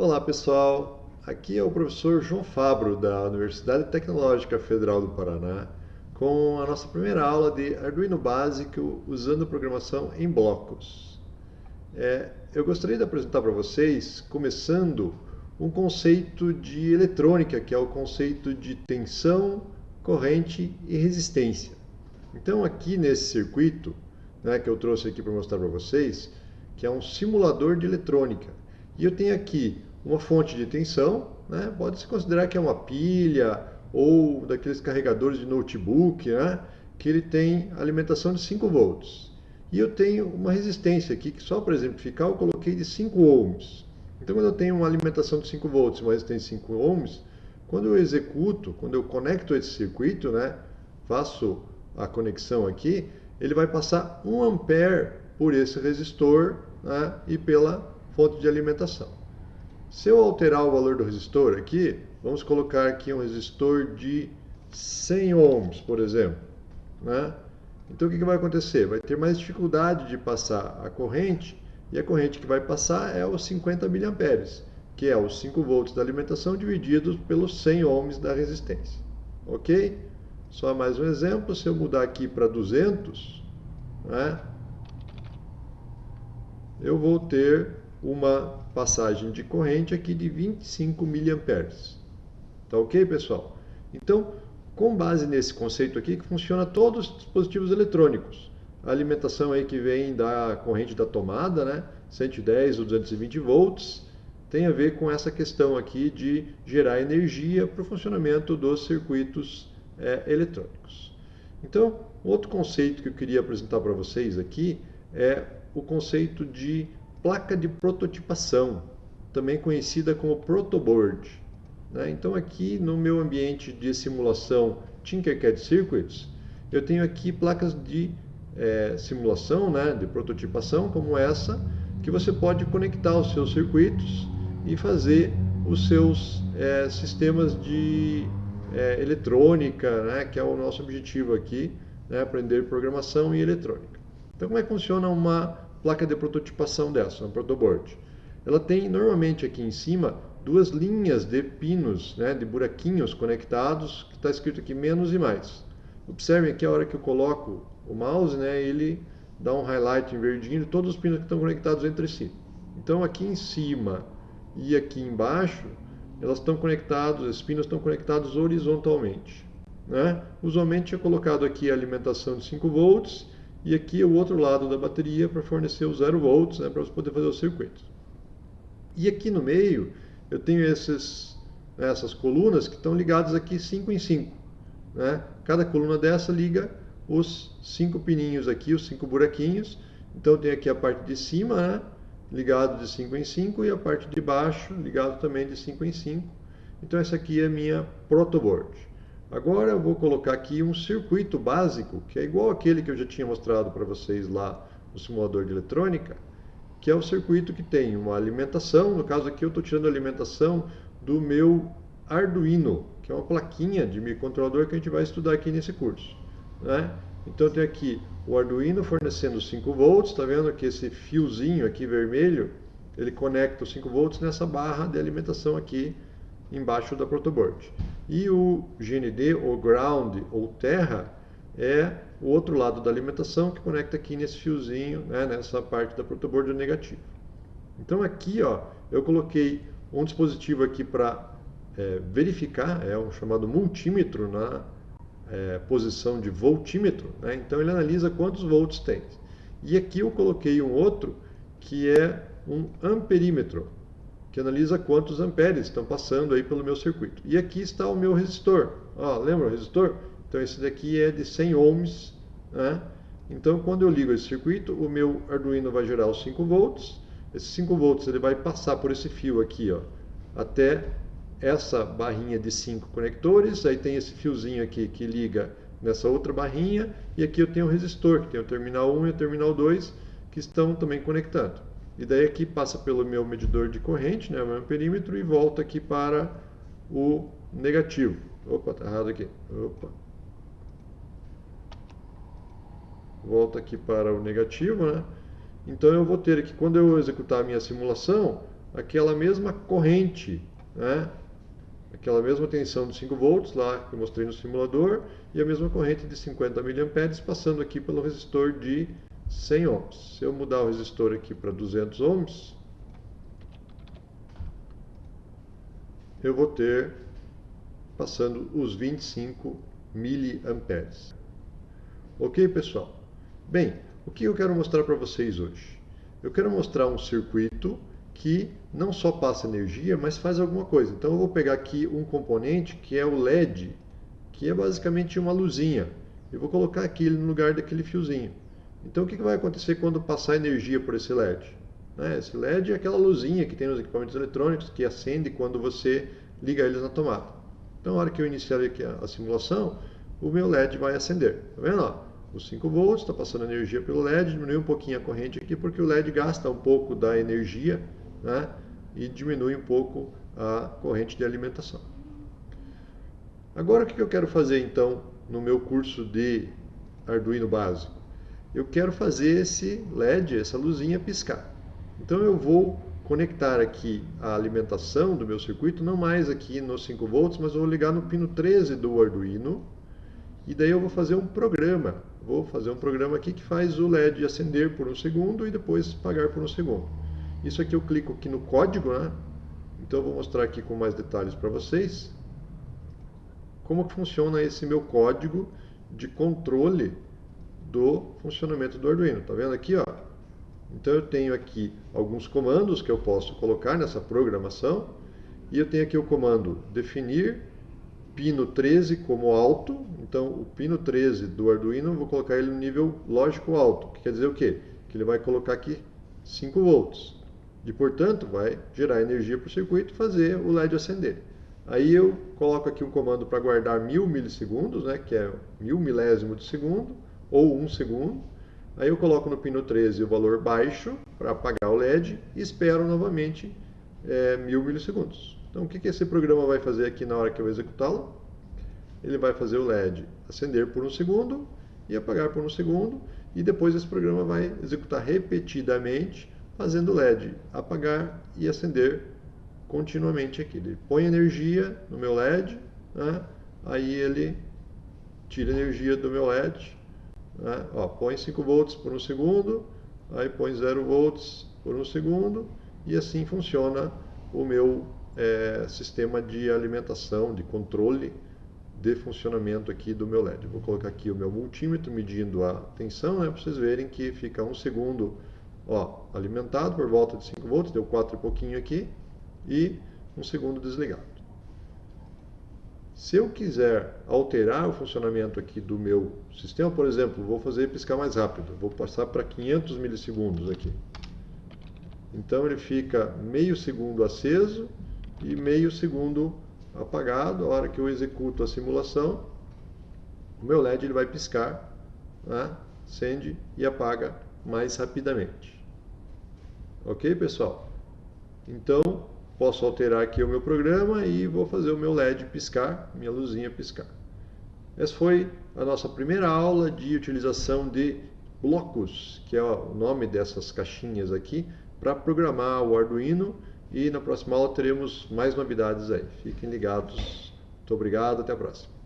Olá pessoal, aqui é o professor João Fabro da Universidade Tecnológica Federal do Paraná com a nossa primeira aula de Arduino básico usando programação em blocos. É, eu gostaria de apresentar para vocês, começando, um conceito de eletrônica, que é o conceito de tensão, corrente e resistência. Então aqui nesse circuito, né, que eu trouxe aqui para mostrar para vocês, que é um simulador de eletrônica. E eu tenho aqui uma fonte de tensão, né? pode-se considerar que é uma pilha ou daqueles carregadores de notebook, né? que ele tem alimentação de 5 volts. E eu tenho uma resistência aqui, que só para exemplificar eu coloquei de 5 ohms. Então quando eu tenho uma alimentação de 5 volts e uma resistência de 5 ohms, quando eu executo, quando eu conecto esse circuito, né? faço a conexão aqui, ele vai passar 1 ampere por esse resistor né? e pela fonte de alimentação. Se eu alterar o valor do resistor aqui, vamos colocar aqui um resistor de 100 ohms, por exemplo. Né? Então o que, que vai acontecer? Vai ter mais dificuldade de passar a corrente, e a corrente que vai passar é os 50 mA, que é os 5 volts da alimentação divididos pelos 100 ohms da resistência. Ok? Só mais um exemplo, se eu mudar aqui para 200, né, eu vou ter uma passagem de corrente aqui de 25 mA. Tá ok, pessoal? Então, com base nesse conceito aqui, que funciona todos os dispositivos eletrônicos. A alimentação aí que vem da corrente da tomada, né? 110 ou 220 volts, tem a ver com essa questão aqui de gerar energia para o funcionamento dos circuitos é, eletrônicos. Então, outro conceito que eu queria apresentar para vocês aqui é o conceito de placa de prototipação, também conhecida como protoboard. Né? Então aqui no meu ambiente de simulação Tinkercad Circuits, eu tenho aqui placas de é, simulação, né, de prototipação como essa, que você pode conectar os seus circuitos e fazer os seus é, sistemas de é, eletrônica, né, que é o nosso objetivo aqui, né, aprender programação e eletrônica. Então como é que funciona uma placa de prototipação dessa, um protoboard. Ela tem normalmente aqui em cima duas linhas de pinos, né, de buraquinhos conectados, que está escrito aqui menos e mais. Observem aqui a hora que eu coloco o mouse, né, ele dá um highlight em verdinho de todos os pinos que estão conectados entre si. Então aqui em cima e aqui embaixo, elas estão conectados, esses pinos estão conectados horizontalmente. Né? Usualmente é colocado aqui a alimentação de 5 volts e aqui é o outro lado da bateria para fornecer os 0 volts, né, para você poder fazer o circuito. E aqui no meio eu tenho esses, né, essas colunas que estão ligadas aqui 5 em 5. Né? Cada coluna dessa liga os cinco pininhos aqui, os cinco buraquinhos. Então tem aqui a parte de cima, né, ligado de 5 em 5 e a parte de baixo ligado também de 5 em 5. Então essa aqui é a minha protoboard. Agora eu vou colocar aqui um circuito básico, que é igual aquele que eu já tinha mostrado para vocês lá no simulador de eletrônica, que é o circuito que tem uma alimentação, no caso aqui eu estou tirando a alimentação do meu Arduino, que é uma plaquinha de microcontrolador que a gente vai estudar aqui nesse curso. Né? Então tenho aqui o Arduino fornecendo 5 volts, está vendo que esse fiozinho aqui vermelho, ele conecta os 5 volts nessa barra de alimentação aqui embaixo da protoboard. E o GND, ou ground, ou terra, é o outro lado da alimentação que conecta aqui nesse fiozinho, né, nessa parte da protoboard negativo. Então aqui ó, eu coloquei um dispositivo aqui para é, verificar, é um chamado multímetro na é, posição de voltímetro, né? então ele analisa quantos volts tem. E aqui eu coloquei um outro que é um amperímetro, que analisa quantos amperes estão passando aí pelo meu circuito. E aqui está o meu resistor. Ah, lembra o resistor? Então esse daqui é de 100 ohms. Né? Então quando eu ligo esse circuito, o meu Arduino vai gerar os 5 volts. Esses 5 volts ele vai passar por esse fio aqui, ó, até essa barrinha de 5 conectores. Aí tem esse fiozinho aqui que liga nessa outra barrinha. E aqui eu tenho o resistor, que tem o terminal 1 e o terminal 2, que estão também conectando. E daí aqui passa pelo meu medidor de corrente, né, o meu perímetro, e volta aqui para o negativo. Opa, tá errado aqui. Opa. Volta aqui para o negativo, né? Então eu vou ter aqui, quando eu executar a minha simulação, aquela mesma corrente, né? aquela mesma tensão de 5 volts lá que eu mostrei no simulador e a mesma corrente de 50 mA passando aqui pelo resistor de 100 ohms. Se eu mudar o resistor aqui para 200 ohms, eu vou ter passando os 25 miliamperes. Ok, pessoal? Bem, o que eu quero mostrar para vocês hoje? Eu quero mostrar um circuito que não só passa energia, mas faz alguma coisa. Então eu vou pegar aqui um componente que é o LED, que é basicamente uma luzinha. Eu vou colocar aqui no lugar daquele fiozinho. Então o que vai acontecer quando passar energia por esse LED? Né? Esse LED é aquela luzinha que tem nos equipamentos eletrônicos que acende quando você liga eles na tomada. Então na hora que eu iniciar aqui a, simulação, o meu LED vai acender. Tá vendo? os 5 volts, está passando energia pelo LED, diminui um pouquinho a corrente aqui porque o LED gasta um pouco da energia né, e diminui um pouco a corrente de alimentação. Agora o que eu quero fazer então no meu curso de Arduino básico? Eu quero fazer esse LED, essa luzinha piscar. Então eu vou conectar aqui a alimentação do meu circuito, não mais aqui nos 5 volts, mas vou ligar no pino 13 do Arduino, e daí eu vou fazer um programa. Vou fazer um programa aqui que faz o LED acender por um segundo e depois apagar por um segundo. Isso aqui eu clico aqui no código, né? Então eu vou mostrar aqui com mais detalhes para vocês como funciona esse meu código de controle do funcionamento do Arduino. Tá vendo aqui, ó? Então eu tenho aqui alguns comandos que eu posso colocar nessa programação e eu tenho aqui o comando definir pino 13 como alto. Então o pino 13 do Arduino eu vou colocar ele no nível lógico alto, que quer dizer o quê? Que ele vai colocar aqui 5 volts e, portanto, vai gerar energia para o circuito e fazer o LED acender. Aí eu coloco aqui um comando para guardar mil milissegundos, né, que é mil milésimo de segundo, ou um segundo. Aí eu coloco no pino 13 o valor baixo para apagar o LED e espero novamente é, mil milissegundos. Então o que, que esse programa vai fazer aqui na hora que eu executá-lo? Ele vai fazer o LED acender por um segundo e apagar por um segundo, e depois esse programa vai executar repetidamente fazendo o LED apagar e acender continuamente aqui. Ele põe energia no meu LED, né? aí ele tira energia do meu LED, né? Ó, põe 5 volts por um segundo, aí põe 0 volts por um segundo, e assim funciona o meu é, sistema de alimentação, de controle de funcionamento aqui do meu LED. vou colocar aqui o meu multímetro medindo a tensão, né, para vocês verem que fica um segundo Ó, alimentado por volta de 5 volts, deu 4 e pouquinho aqui, e um segundo desligado. Se eu quiser alterar o funcionamento aqui do meu sistema, por exemplo, vou fazer piscar mais rápido, vou passar para 500 milissegundos aqui. Então ele fica meio segundo aceso e meio segundo apagado. A hora que eu executo a simulação, o meu LED ele vai piscar, né? acende e apaga mais rapidamente. Ok, pessoal? Então, posso alterar aqui o meu programa e vou fazer o meu LED piscar, minha luzinha piscar. Essa foi a nossa primeira aula de utilização de blocos, que é o nome dessas caixinhas aqui, para programar o Arduino e na próxima aula teremos mais novidades aí. Fiquem ligados. Muito obrigado, até a próxima.